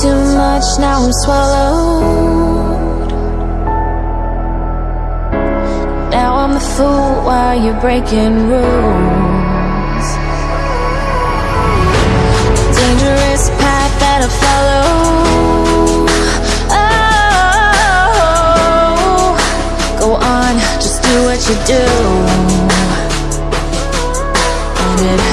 much, now I'm swallowed. Now I'm the fool while you're breaking rules. Dangerous path that I follow. Oh, go on, just do what you do. And it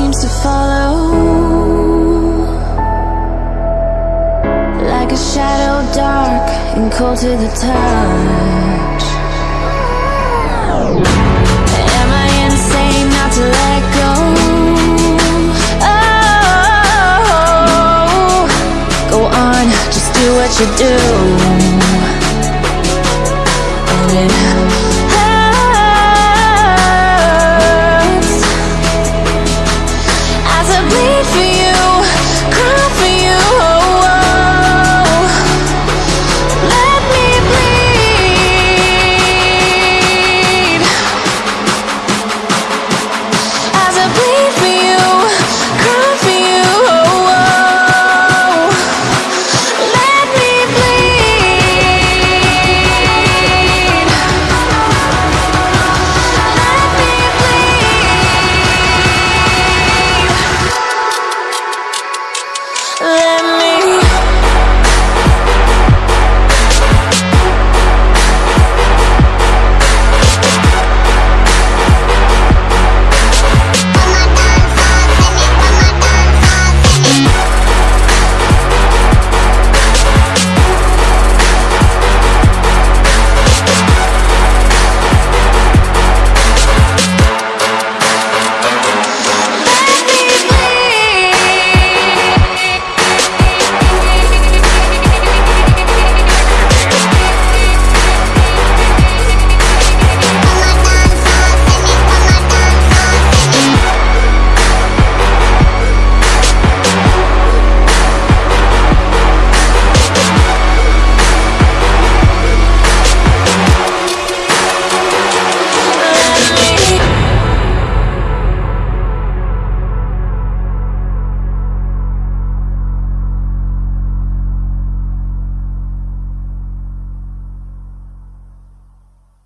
seems to follow. Like a shadow dark and cold to the touch. Am I insane not to let go? Oh, go on, just do what you do. And it